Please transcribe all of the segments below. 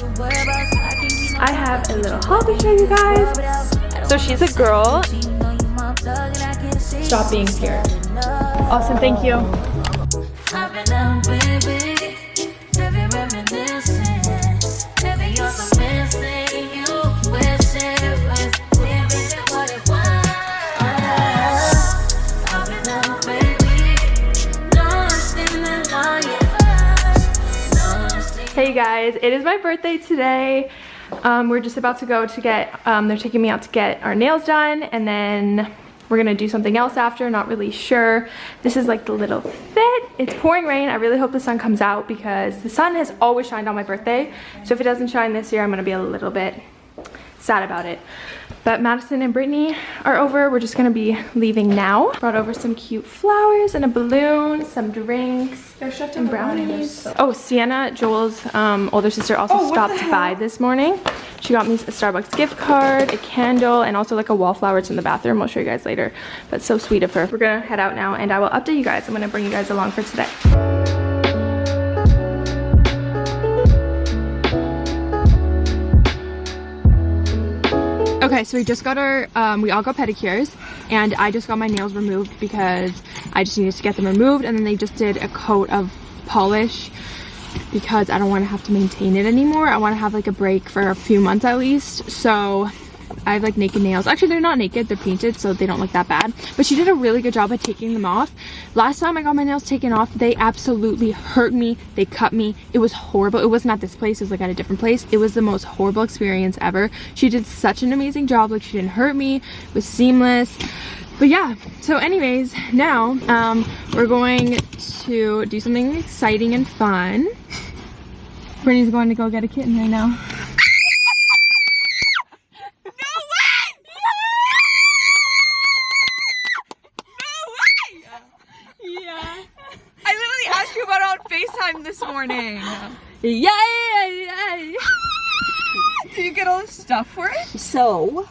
I have a little hobby show you guys. So she's a girl. Stop being scared. Awesome, thank you. Guys, it is my birthday today. Um, we're just about to go to get, um, they're taking me out to get our nails done and then we're gonna do something else after, not really sure. This is like the little fit. It's pouring rain. I really hope the sun comes out because the sun has always shined on my birthday. So if it doesn't shine this year, I'm gonna be a little bit sad about it. But Madison and Brittany are over. We're just gonna be leaving now. Brought over some cute flowers and a balloon, some drinks, and brownies. Oh, Sienna, Joel's um, older sister, also oh, stopped by this morning. She got me a Starbucks gift card, a candle, and also like a wallflower. It's in the bathroom. I'll show you guys later. But so sweet of her. We're gonna head out now and I will update you guys. I'm gonna bring you guys along for today. Okay, so we just got our, um, we all got pedicures and I just got my nails removed because I just needed to get them removed and then they just did a coat of polish because I don't want to have to maintain it anymore. I want to have like a break for a few months at least. So I have like naked nails. Actually, they're not naked, they're painted, so they don't look that bad. But she did a really good job at taking them off. Last time I got my nails taken off, they absolutely hurt me. They cut me. It was horrible. It wasn't at this place, it was like at a different place. It was the most horrible experience ever. She did such an amazing job. Like she didn't hurt me. It was seamless. But yeah, so anyways, now um, we're going to do something exciting and fun. Brittany's going to go get a kitten right now. Morning. Yay! yay. Did you get all the stuff for it? So,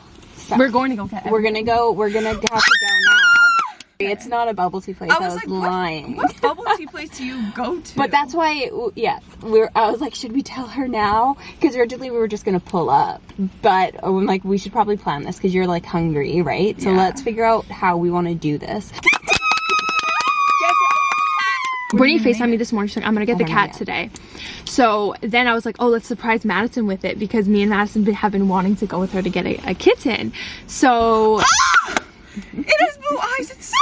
we're going to go get it. We're gonna go. We're gonna have to go now. It's not a bubble tea place. I was, I was like, lying. What, what bubble tea place do you go to? But that's why, yeah, we're. I was like, should we tell her now? Because originally we were just gonna pull up, but oh, I'm like, we should probably plan this because you're like hungry, right? So yeah. let's figure out how we want to do this. Brittany FaceTimed me this morning. She's like, I'm gonna get oh the cat God. today. So then I was like, oh, let's surprise Madison with it because me and Madison have been wanting to go with her to get a, a kitten. So. it has blue eyes. It's so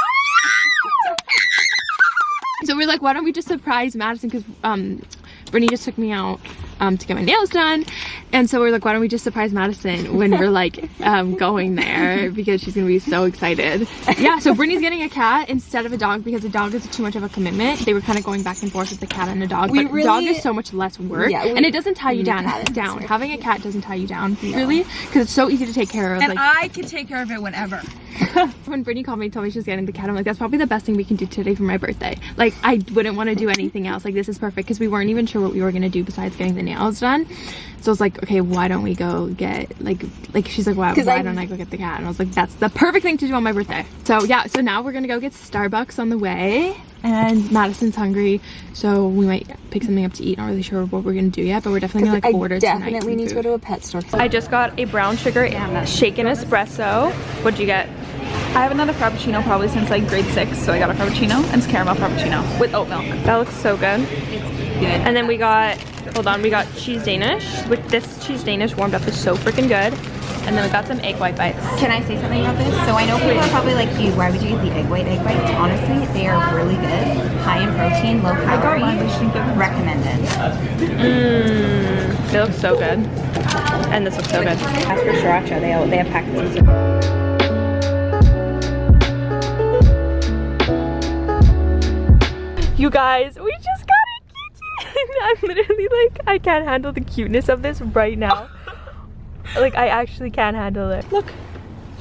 So we're like, why don't we just surprise Madison? Because um, Brittany just took me out um, to get my nails done. And so we're like, why don't we just surprise Madison when we're like um, going there because she's gonna be so excited. Yeah, so Brittany's getting a cat instead of a dog because a dog is too much of a commitment. They were kind of going back and forth with the cat and the dog, we but really, dog is so much less work yeah, we, and it doesn't tie you down. down. Having a cat doesn't tie you down, no. really, because it's so easy to take care of. And like, I can take care of it whenever. when Brittany called me and told me she was getting the cat, I'm like, that's probably the best thing we can do today for my birthday. Like, I wouldn't want to do anything else. Like, this is perfect because we weren't even sure what we were going to do besides getting the nails done. So I was like, okay, why don't we go get, like, like she's like, why, why I, don't I go get the cat? And I was like, that's the perfect thing to do on my birthday. So yeah, so now we're going to go get Starbucks on the way and Madison's hungry, so we might pick something up to eat. Not really sure what we're gonna do yet, but we're definitely gonna like I order definitely need to go to a pet store. I just got a brown sugar and a shaken espresso. What'd you get? I haven't had a frappuccino probably since like grade six, so I got a frappuccino and it's caramel frappuccino with oat milk. That looks so good. It's good. And then we got, hold on, we got cheese Danish. With this cheese Danish warmed up is so freaking good. And then we got some egg white bites. Can I say something about this? So I know people are probably like, you, why would you get the egg white egg bites? Honestly, they are really good. High in protein, low calorie. Recommended. Mmm, they look so good. And this looks so good. As for sriracha, they, all, they have packets You guys, we just got a kitten. I'm literally like, I can't handle the cuteness of this right now. like I actually can't handle it. Look,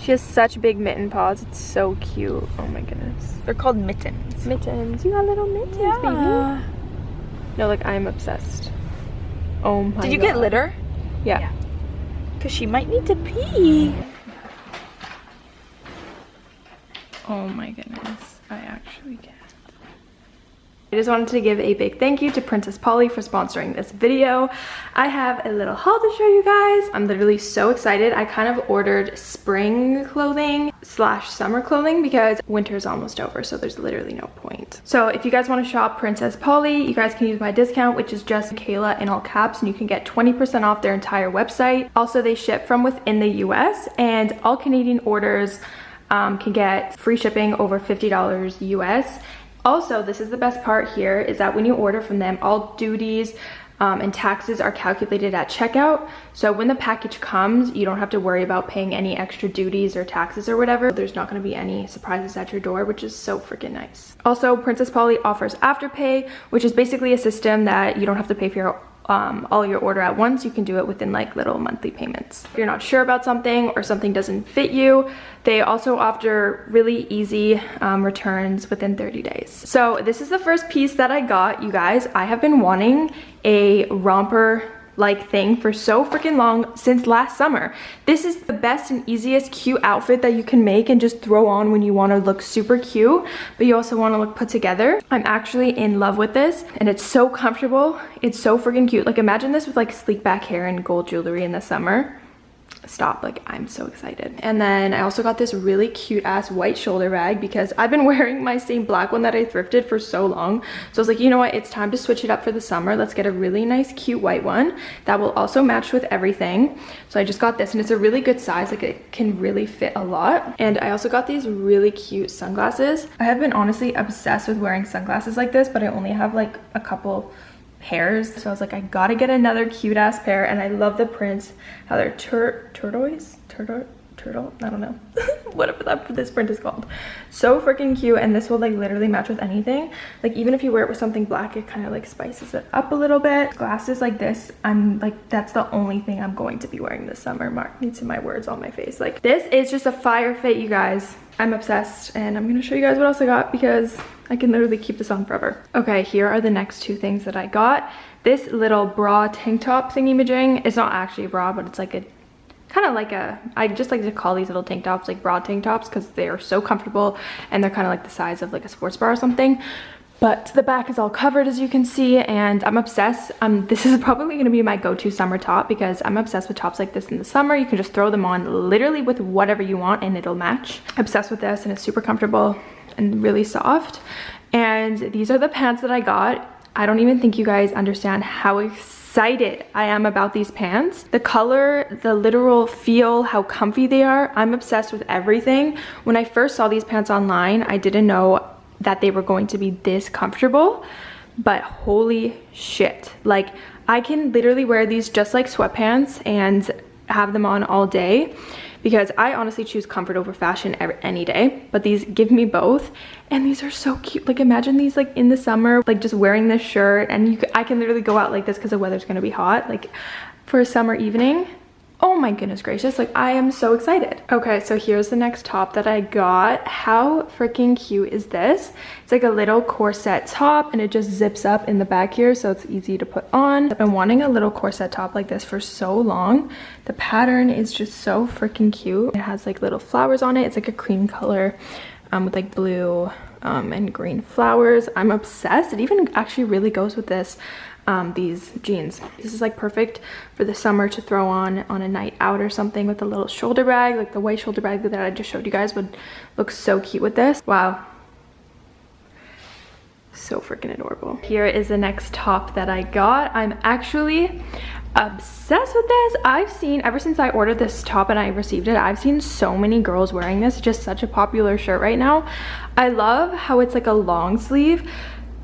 she has such big mitten paws. It's so cute. Oh my goodness. They're called mittens. Mittens. You got little mittens, yeah. baby. No, like I'm obsessed. Oh my Did you God. get litter? Yeah. yeah. Cause she might need to pee. Oh my goodness. I actually can't. I just wanted to give a big thank you to Princess Polly for sponsoring this video. I have a little haul to show you guys. I'm literally so excited. I kind of ordered spring clothing slash summer clothing because winter is almost over, so there's literally no point. So if you guys want to shop Princess Polly, you guys can use my discount, which is just Kayla in all caps, and you can get 20% off their entire website. Also, they ship from within the US, and all Canadian orders um, can get free shipping over $50 US also, this is the best part here, is that when you order from them, all duties um, and taxes are calculated at checkout. So when the package comes, you don't have to worry about paying any extra duties or taxes or whatever. There's not gonna be any surprises at your door, which is so freaking nice. Also, Princess Polly offers Afterpay, which is basically a system that you don't have to pay for your um, all your order at once, you can do it within like little monthly payments. If you're not sure about something or something doesn't fit you, they also offer really easy um, returns within 30 days. So this is the first piece that I got, you guys. I have been wanting a romper like thing for so freaking long since last summer. This is the best and easiest cute outfit that you can make and just throw on when you want to look super cute, but you also want to look put together. I'm actually in love with this and it's so comfortable. It's so freaking cute. Like imagine this with like sleek back hair and gold jewelry in the summer stop like i'm so excited. And then i also got this really cute ass white shoulder bag because i've been wearing my same black one that i thrifted for so long. So i was like you know what? It's time to switch it up for the summer. Let's get a really nice cute white one that will also match with everything. So i just got this and it's a really good size. Like it can really fit a lot. And i also got these really cute sunglasses. I have been honestly obsessed with wearing sunglasses like this but i only have like a couple pairs. So I was like, I gotta get another cute ass pair. And I love the prints, how they're tur turquoise, turtle, turtle, I don't know. Whatever that this print is called. So freaking cute. And this will like literally match with anything. Like even if you wear it with something black, it kind of like spices it up a little bit. Glasses like this, I'm like, that's the only thing I'm going to be wearing this summer. Mark me to my words on my face. Like this is just a fire fit, you guys. I'm obsessed and I'm gonna show you guys what else I got because I can literally keep this on forever. Okay, here are the next two things that I got. This little bra tank top thingy majing. It's not actually a bra, but it's like a kind of like a i just like to call these little tank tops like broad tank tops because they are so comfortable and they're kind of like the size of like a sports bra or something but the back is all covered as you can see and i'm obsessed um this is probably going to be my go-to summer top because i'm obsessed with tops like this in the summer you can just throw them on literally with whatever you want and it'll match obsessed with this and it's super comfortable and really soft. And these are the pants that I got. I don't even think you guys understand how excited I am about these pants. The color, the literal feel, how comfy they are. I'm obsessed with everything. When I first saw these pants online, I didn't know that they were going to be this comfortable, but holy shit. Like I can literally wear these just like sweatpants and have them on all day because I honestly choose comfort over fashion every, any day, but these give me both. And these are so cute. Like imagine these like in the summer, like just wearing this shirt and you, I can literally go out like this because the weather's gonna be hot, like for a summer evening oh my goodness gracious like i am so excited. Okay so here's the next top that i got. How freaking cute is this? It's like a little corset top and it just zips up in the back here so it's easy to put on. I've been wanting a little corset top like this for so long. The pattern is just so freaking cute. It has like little flowers on it. It's like a cream color um, with like blue um, and green flowers. I'm obsessed. It even actually really goes with this um, these jeans. This is like perfect for the summer to throw on on a night out or something with a little shoulder bag. Like the white shoulder bag that I just showed you guys would look so cute with this. Wow. So freaking adorable. Here is the next top that I got. I'm actually obsessed with this. I've seen, ever since I ordered this top and I received it, I've seen so many girls wearing this. Just such a popular shirt right now. I love how it's like a long sleeve,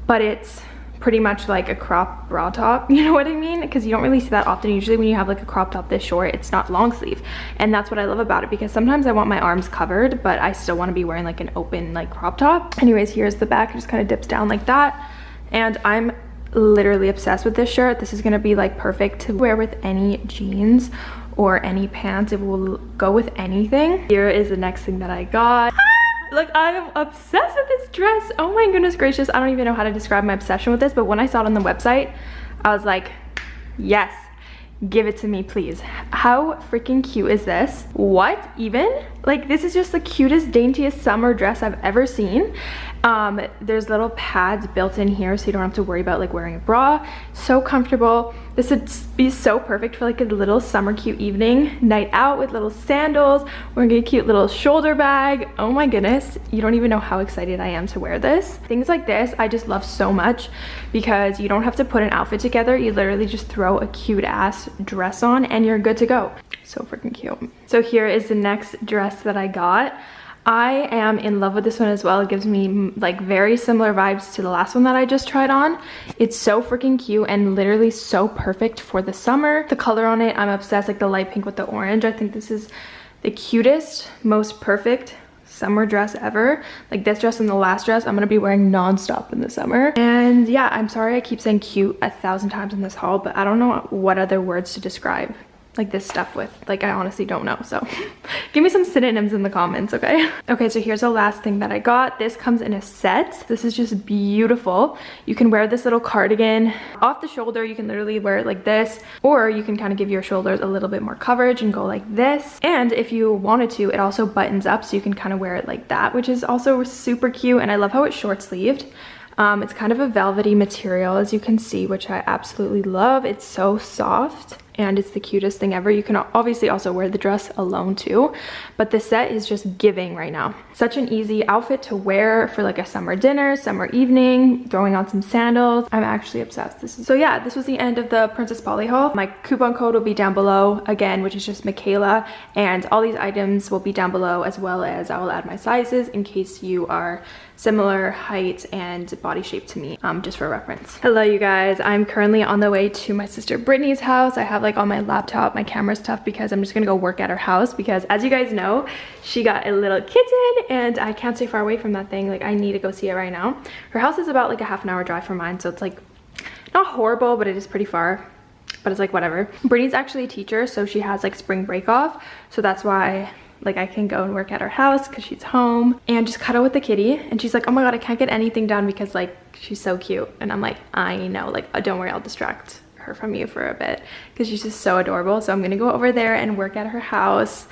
but it's pretty much like a crop bra top you know what i mean? Because you don't really see that often. Usually when you have like a crop top this short it's not long sleeve. And that's what i love about it because sometimes i want my arms covered but i still want to be wearing like an open like crop top. Anyways here's the back. It just kind of dips down like that. And i'm literally obsessed with this shirt. This is going to be like perfect to wear with any jeans or any pants. It will go with anything. Here is the next thing that i got Look, I am obsessed with this dress. Oh my goodness gracious. I don't even know how to describe my obsession with this, but when I saw it on the website, I was like, yes, give it to me, please. How freaking cute is this? What even? Like, this is just the cutest, daintiest summer dress I've ever seen. Um, there's little pads built in here so you don't have to worry about like wearing a bra. So comfortable. This would be so perfect for like a little summer cute evening, night out with little sandals, wearing a cute little shoulder bag. Oh my goodness, you don't even know how excited I am to wear this. Things like this I just love so much because you don't have to put an outfit together. You literally just throw a cute ass dress on and you're good to go. So freaking cute. So here is the next dress that I got. I am in love with this one as well. It gives me like very similar vibes to the last one that I just tried on. It's so freaking cute and literally so perfect for the summer. The color on it, I'm obsessed, like the light pink with the orange. I think this is the cutest, most perfect summer dress ever. Like this dress and the last dress, I'm gonna be wearing non-stop in the summer. And yeah, I'm sorry I keep saying cute a thousand times in this haul, but I don't know what other words to describe like this stuff with like i honestly don't know so. Give me some synonyms in the comments okay? Okay so here's the last thing that i got. This comes in a set. This is just beautiful. You can wear this little cardigan. Off the shoulder you can literally wear it like this or you can kind of give your shoulders a little bit more coverage and go like this. And if you wanted to it also buttons up so you can kind of wear it like that which is also super cute and i love how it's short sleeved um, it's kind of a velvety material as you can see, which I absolutely love. It's so soft and it's the cutest thing ever. You can obviously also wear the dress alone too, but the set is just giving right now. Such an easy outfit to wear for like a summer dinner, summer evening, throwing on some sandals. I'm actually obsessed. This is So yeah, this was the end of the Princess Polly haul. My coupon code will be down below again, which is just Michaela, and all these items will be down below as well as I will add my sizes in case you are similar height and body shape to me, um, just for reference. Hello, you guys. I'm currently on the way to my sister Brittany's house. I have like all my laptop, my camera stuff because I'm just gonna go work at her house because as you guys know, she got a little kitten and I can't stay far away from that thing. Like I need to go see it right now. Her house is about like a half an hour drive from mine, so it's like not horrible, but it is pretty far but it's like whatever. Brittany's actually a teacher, so she has like spring break off. So that's why like I can go and work at her house because she's home and just cuddle with the kitty. And she's like, oh my God, I can't get anything done because like she's so cute. And I'm like, I know, like uh, don't worry, I'll distract her from you for a bit because she's just so adorable. So I'm gonna go over there and work at her house.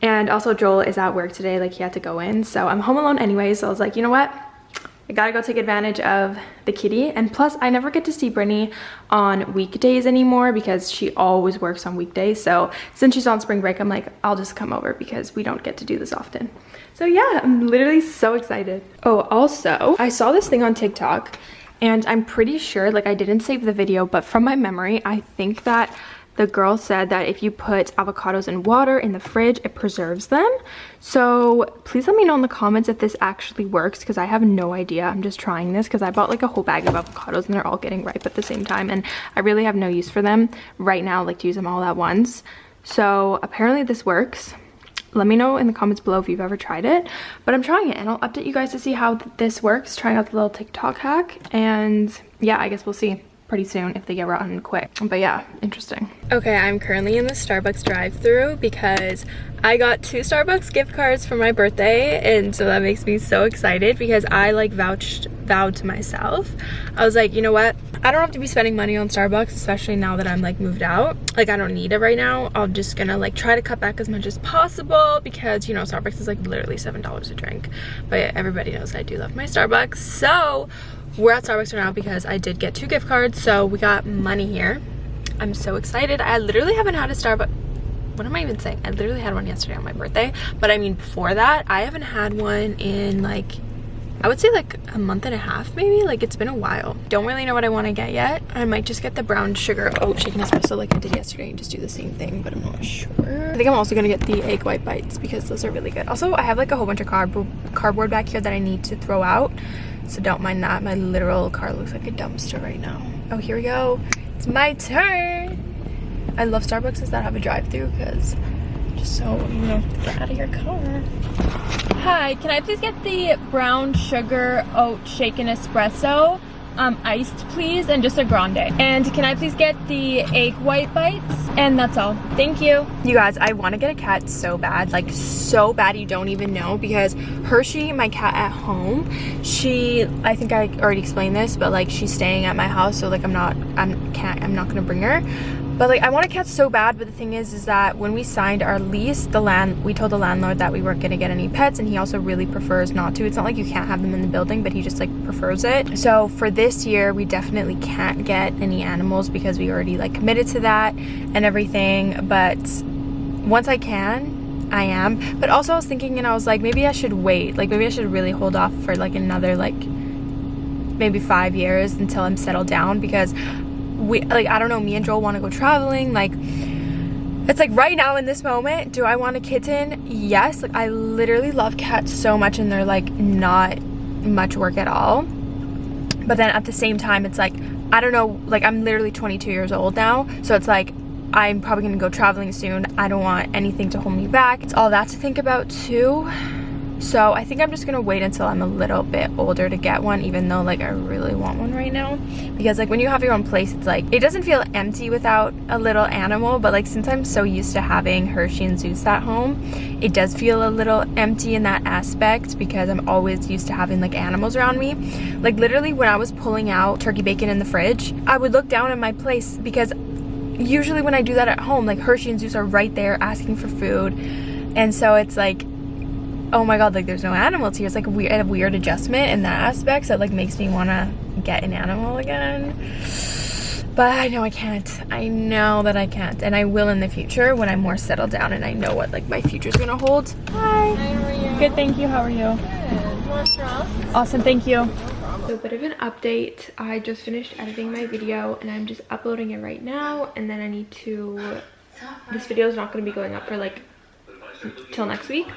And also Joel is at work today, like he had to go in. So I'm home alone anyway. So I was like, you know what? I gotta go take advantage of the kitty. And plus, I never get to see Brittany on weekdays anymore because she always works on weekdays. So since she's on spring break, I'm like, I'll just come over because we don't get to do this often. So yeah, I'm literally so excited. Oh, also, I saw this thing on TikTok and I'm pretty sure, like I didn't save the video, but from my memory, I think that the girl said that if you put avocados in water in the fridge, it preserves them. So please let me know in the comments if this actually works because I have no idea. I'm just trying this because I bought like a whole bag of avocados and they're all getting ripe at the same time and I really have no use for them right now, like to use them all at once. So apparently this works let me know in the comments below if you've ever tried it but i'm trying it and i'll update you guys to see how th this works trying out the little tiktok hack and yeah i guess we'll see pretty soon if they get rotten quick. But yeah, interesting. Okay, I'm currently in the Starbucks drive through because I got two Starbucks gift cards for my birthday and so that makes me so excited because I like vouched vowed to myself. I was like, you know what? I don't have to be spending money on Starbucks, especially now that I'm like moved out. Like I don't need it right now. I'm just gonna like try to cut back as much as possible because you know Starbucks is like literally $7 a drink. But everybody knows I do love my Starbucks. So we're at Starbucks right now because I did get two gift cards, so we got money here. I'm so excited. I literally haven't had a Starbucks what am I even saying? I literally had one yesterday on my birthday, but I mean before that, I haven't had one in like I would say like a month and a half maybe like it's been a while don't really know what I want to get yet I might just get the brown sugar oat shaken espresso like I did yesterday and just do the same thing but I'm not sure I think I'm also gonna get the egg white bites because those are really good also I have like a whole bunch of cardboard cardboard back here that I need to throw out so don't mind that. My literal car looks like a dumpster right now. Oh, here we go. It's my turn. I love Starbucks that have a drive-through because just so you know get out of your car. Hi, can I please get the brown sugar oat shaken espresso? um, iced please and just a grande and can I please get the egg white bites and that's all thank you you guys I want to get a cat so bad like so bad you don't even know because Hershey my cat at home she I think I already explained this but like she's staying at my house so like I'm not I'm can't I'm not gonna bring her But like I want a cat so bad, but the thing is is that when we signed our lease, the land we told the landlord that we weren't gonna get any pets and he also really prefers not to. It's not like you can't have them in the building, but he just like prefers it. So for this year, we definitely can't get any animals because we already like committed to that and everything. But once I can, I am. But also I was thinking and I was like, maybe I should wait. Like maybe I should really hold off for like another like maybe five years until I'm settled down because we like I don't know me and Joel want to go traveling like it's like right now in this moment do I want a kitten? Yes like I literally love cats so much and they're like not much work at all. But then at the same time it's like I don't know like I'm literally 22 years old now so it's like I'm probably gonna go traveling soon. I don't want anything to hold me back. It's all that to think about too so I think I'm just gonna wait until I'm a little bit older to get one even though like I really want one right now. Because like when you have your own place it's like it doesn't feel empty without a little animal but like since I'm so used to having Hershey and Zeus at home it does feel a little empty in that aspect because I'm always used to having like animals around me. Like literally when I was pulling out turkey bacon in the fridge I would look down at my place because usually when I do that at home like Hershey and Zeus are right there asking for food. And so it's like oh my god like there's no animals here it's like a weird, a weird adjustment in that aspect so it like makes me want to get an animal again. But I know I can't. I know that I can't. And I will in the future when I'm more settled down and I know what like my future's gonna hold. Hi, hi good thank you. How are you? Good. awesome thank you. So a bit of an update. I just finished editing my video and I'm just uploading it right now and then I need to this video is not going to be going up for like till next week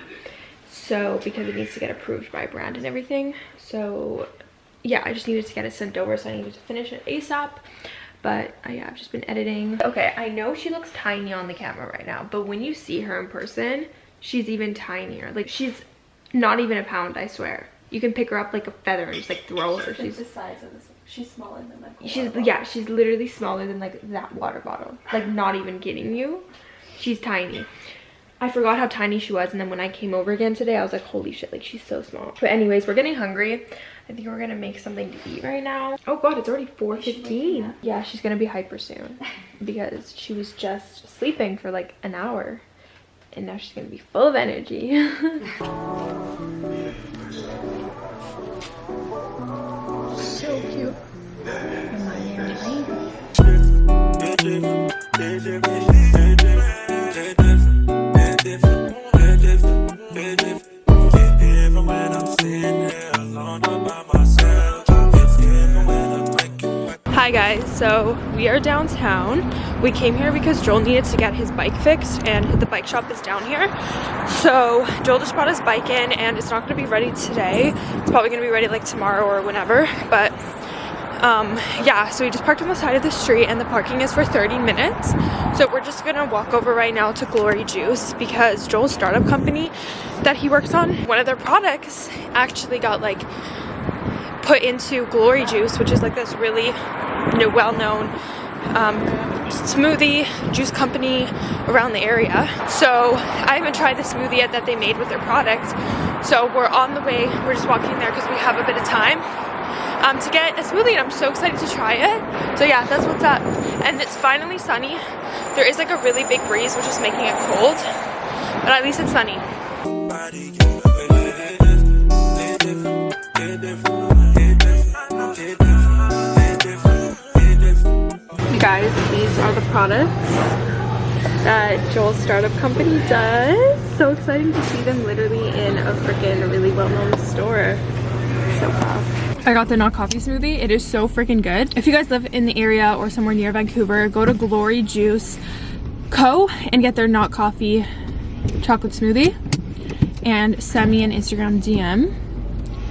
so because it needs to get approved by brand and everything. So yeah i just needed to get it sent over so i needed to finish it asap but I, yeah, i've just been editing. Okay i know she looks tiny on the camera right now but when you see her in person she's even tinier. Like she's not even a pound i swear. You can pick her up like a feather and just like throw her. She's the size of this she's smaller than like she's yeah she's literally smaller than like that water bottle. Like not even kidding you. She's tiny I forgot how tiny she was and then when I came over again today I was like holy shit like she's so small. But anyways we're getting hungry. I think we're gonna make something to eat right now. Oh god it's already 4:15. yeah she's gonna be hyper soon. Because she was just sleeping for like an hour. And now she's gonna be full of energy. So cute so we are downtown. We came here because Joel needed to get his bike fixed and the bike shop is down here. So Joel just brought his bike in and it's not gonna be ready today. It's probably gonna be ready like tomorrow or whenever, but um, yeah, so we just parked on the side of the street and the parking is for 30 minutes. So we're just gonna walk over right now to Glory Juice because Joel's startup company that he works on, one of their products actually got like put into Glory Juice, which is like this really well-known um, smoothie juice company around the area. So I haven't tried the smoothie yet that they made with their product. So we're on the way, we're just walking there because we have a bit of time um, to get a smoothie and I'm so excited to try it. So yeah, that's what's up. And it's finally sunny. There is like a really big breeze which is making it cold, but at least it's sunny. Guys, these are the products that Joel's startup company does. So exciting to see them literally in a freaking really well-known store. So proud. I got the not coffee smoothie. It is so freaking good. If you guys live in the area or somewhere near Vancouver, go to Glory Juice Co. and get their not coffee chocolate smoothie and send me an Instagram DM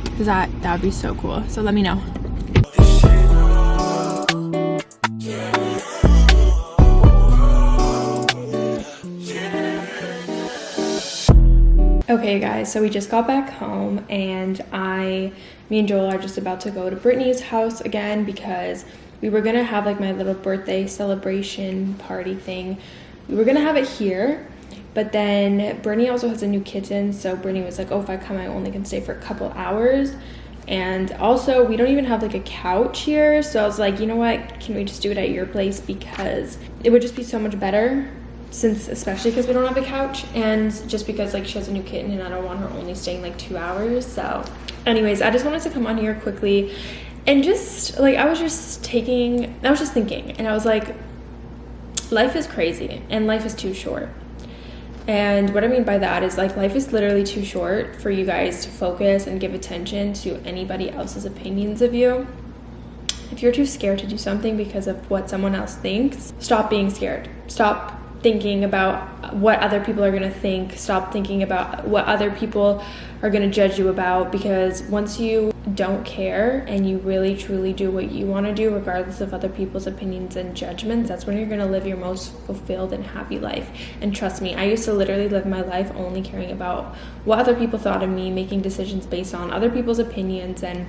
because that, that would be so cool. So let me know. Okay guys, so we just got back home and I, me and Joel are just about to go to Brittany's house again because we were gonna have like my little birthday celebration party thing. We were gonna have it here, but then Brittany also has a new kitten, so Brittany was like, oh, if I come, I only can stay for a couple hours. And also, we don't even have like a couch here. So I was like, you know what? Can we just do it at your place? Because it would just be so much better since especially because we don't have a couch and just because like she has a new kitten and I don't want her only staying like two hours. So anyways, I just wanted to come on here quickly and just like I was just taking I was just thinking and I was like life is crazy and life is too short. And what I mean by that is like life is literally too short for you guys to focus and give attention to anybody else's opinions of you. If you're too scared to do something because of what someone else thinks, stop being scared. Stop thinking about what other people are going to think. Stop thinking about what other people are going to judge you about because once you don't care and you really truly do what you want to do, regardless of other people's opinions and judgments, that's when you're going to live your most fulfilled and happy life. And trust me, I used to literally live my life only caring about what other people thought of me, making decisions based on other people's opinions and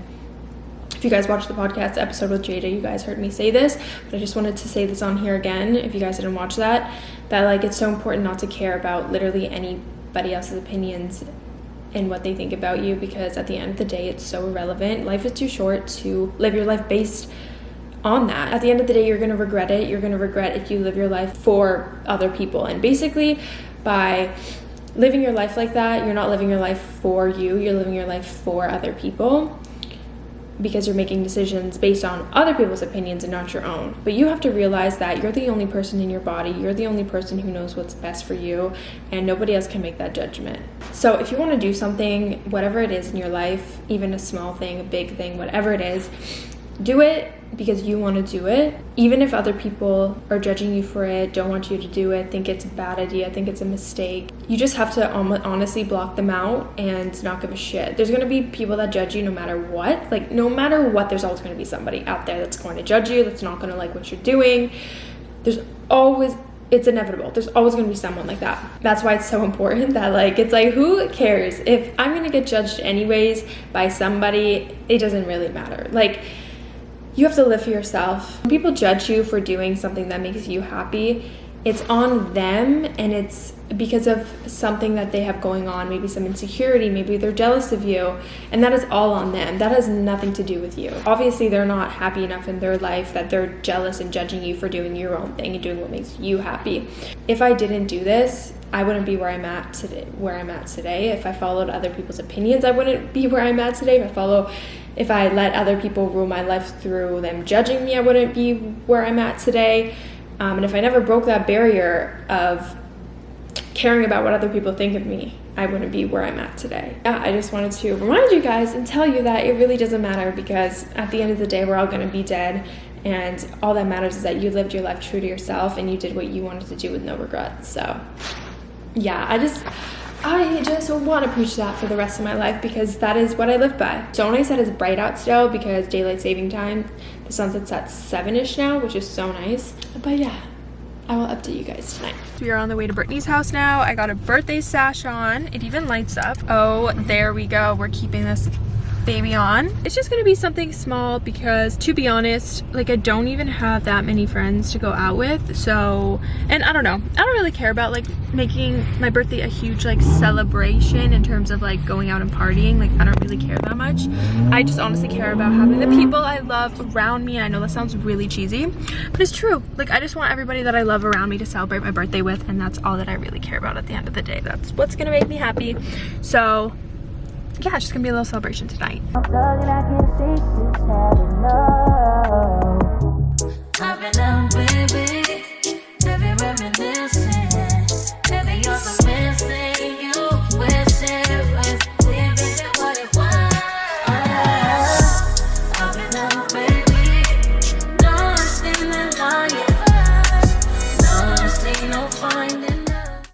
if you guys watched the podcast episode with Jada, you guys heard me say this, but I just wanted to say this on here again if you guys didn't watch that, that like it's so important not to care about literally anybody else's opinions and what they think about you because at the end of the day it's so irrelevant. Life is too short to live your life based on that. At the end of the day, you're going to regret it. You're going to regret if you live your life for other people. And basically, by living your life like that, you're not living your life for you, you're living your life for other people because you're making decisions based on other people's opinions and not your own. But you have to realize that you're the only person in your body, you're the only person who knows what's best for you, and nobody else can make that judgment. So if you want to do something, whatever it is in your life, even a small thing, a big thing, whatever it is, do it because you want to do it. Even if other people are judging you for it, don't want you to do it, think it's a bad idea, think it's a mistake, you just have to honestly block them out and not give a shit. There's going to be people that judge you no matter what. Like, no matter what, there's always going to be somebody out there that's going to judge you, that's not going to like what you're doing. There's always it's inevitable. There's always going to be someone like that. That's why it's so important that like it's like who cares if I'm going to get judged anyways by somebody, it doesn't really matter. Like you have to live for yourself. When people judge you for doing something that makes you happy, it's on them and it's because of something that they have going on, maybe some insecurity, maybe they're jealous of you, and that is all on them. That has nothing to do with you. Obviously, they're not happy enough in their life that they're jealous and judging you for doing your own thing and doing what makes you happy. If I didn't do this, I wouldn't be where I'm at today. Where I'm at today, if I followed other people's opinions, I wouldn't be where I'm at today. If I follow, if I let other people rule my life through them judging me, I wouldn't be where I'm at today. Um, and if I never broke that barrier of caring about what other people think of me, I wouldn't be where I'm at today. Yeah, I just wanted to remind you guys and tell you that it really doesn't matter because at the end of the day, we're all going to be dead. And all that matters is that you lived your life true to yourself and you did what you wanted to do with no regrets. So, yeah, I just. I just want to preach that for the rest of my life because that is what I live by. So nice said it's bright out still because daylight saving time, the sunset's at 7ish now, which is so nice. But yeah, I will update you guys tonight. We are on the way to Brittany's house now. I got a birthday sash on. It even lights up. Oh, there we go. We're keeping this baby on. It's just gonna be something small because to be honest, like I don't even have that many friends to go out with. So, and I don't know, I don't really care about like making my birthday a huge like celebration in terms of like going out and partying. Like I don't really care that much. I just honestly care about having the people I love around me. I know that sounds really cheesy, but it's true. Like I just want everybody that I love around me to celebrate my birthday with and that's all that I really care about at the end of the day. That's what's gonna make me happy. So yeah, it's just gonna be a little celebration tonight.